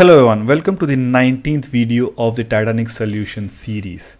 Hello everyone, welcome to the 19th video of the Titanic Solution series.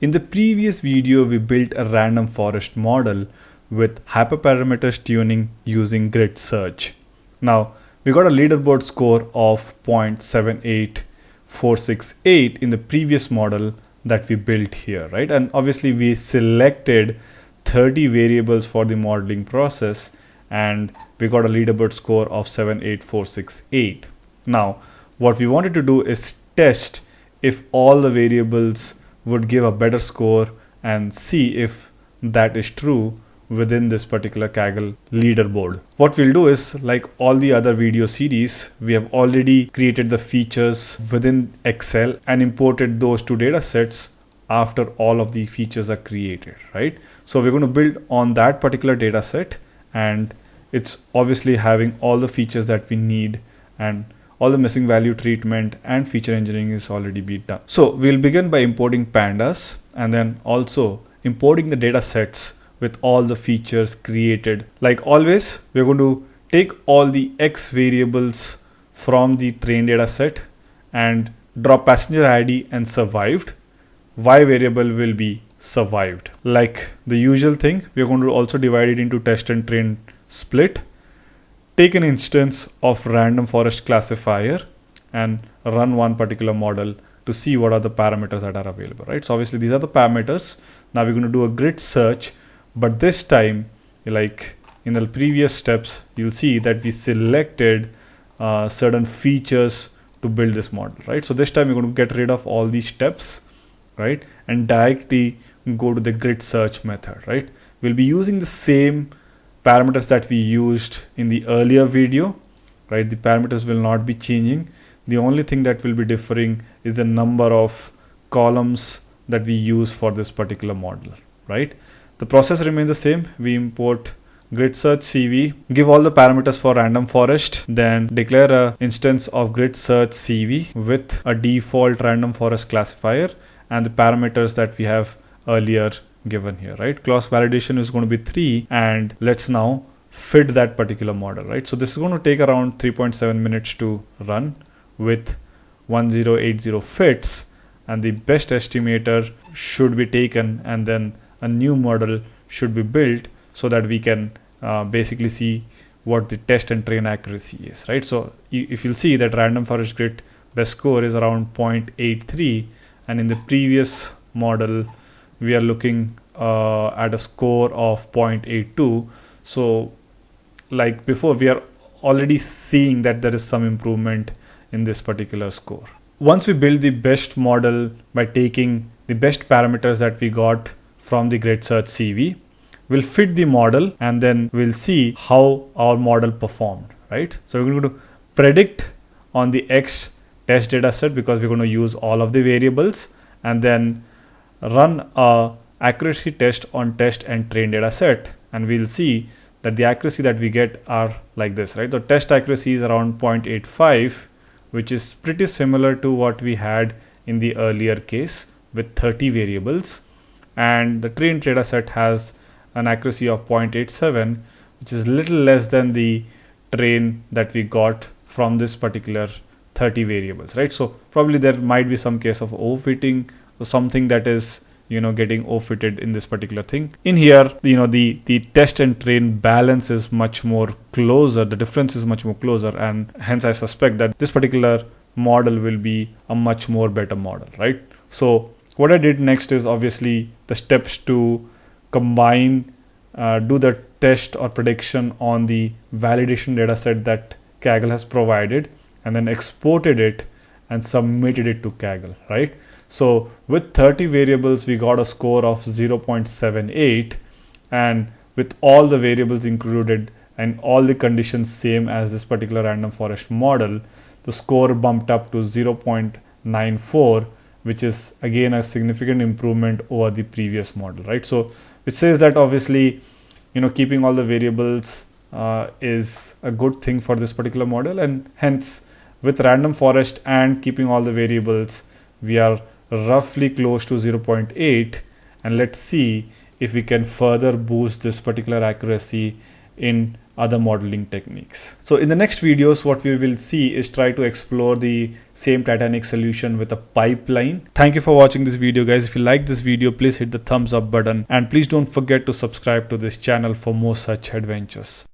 In the previous video, we built a random forest model with hyperparameters tuning using grid search. Now, we got a leaderboard score of 0.78468 in the previous model that we built here, right? And obviously we selected 30 variables for the modeling process and we got a leaderboard score of 78468. Now, what we wanted to do is test if all the variables would give a better score and see if that is true within this particular Kaggle leaderboard. What we'll do is like all the other video series, we have already created the features within Excel and imported those two data sets after all of the features are created, right? So we're going to build on that particular data set and it's obviously having all the features that we need and all the missing value treatment and feature engineering is already been done. So we'll begin by importing pandas and then also importing the data sets with all the features created. Like always, we're going to take all the X variables from the train data set and drop passenger ID and survived. Y variable will be survived. Like the usual thing, we're going to also divide it into test and train split take an instance of random forest classifier and run one particular model to see what are the parameters that are available, right? So obviously these are the parameters. Now we're going to do a grid search, but this time, like in the previous steps, you'll see that we selected uh, certain features to build this model, right? So this time we're going to get rid of all these steps, right? And directly go to the grid search method, right? We'll be using the same parameters that we used in the earlier video, right? The parameters will not be changing. The only thing that will be differing is the number of columns that we use for this particular model, right? The process remains the same. We import grid search CV, give all the parameters for random forest, then declare a instance of grid search CV with a default random forest classifier and the parameters that we have earlier given here, right? Cross validation is going to be 3 and let's now fit that particular model, right? So this is going to take around 3.7 minutes to run with 1080 fits and the best estimator should be taken and then a new model should be built so that we can uh, basically see what the test and train accuracy is, right? So if you'll see that random forest grid best score is around 0.83 and in the previous model we are looking uh, at a score of 0.82 so like before we are already seeing that there is some improvement in this particular score. Once we build the best model by taking the best parameters that we got from the grid search cv we'll fit the model and then we'll see how our model performed right? So we're going to predict on the x test data set because we're going to use all of the variables and then run a accuracy test on test and train data set. And we'll see that the accuracy that we get are like this right? The test accuracy is around 0.85 which is pretty similar to what we had in the earlier case with 30 variables. And the trained data set has an accuracy of 0.87 which is little less than the train that we got from this particular 30 variables right? So probably there might be some case of overfitting something that is you know getting overfitted in this particular thing. In here you know the the test and train balance is much more closer. The difference is much more closer and hence i suspect that this particular model will be a much more better model right? So what i did next is obviously the steps to combine uh, do the test or prediction on the validation data set that kaggle has provided and then exported it and submitted it to kaggle right so with 30 variables, we got a score of 0.78 and with all the variables included and all the conditions same as this particular random forest model, the score bumped up to 0.94 which is again a significant improvement over the previous model, right? So it says that obviously, you know, keeping all the variables uh, is a good thing for this particular model and hence with random forest and keeping all the variables, we are roughly close to 0.8 and let's see if we can further boost this particular accuracy in other modeling techniques. So in the next videos, what we will see is try to explore the same Titanic solution with a pipeline. Thank you for watching this video guys. If you like this video, please hit the thumbs up button and please don't forget to subscribe to this channel for more such adventures.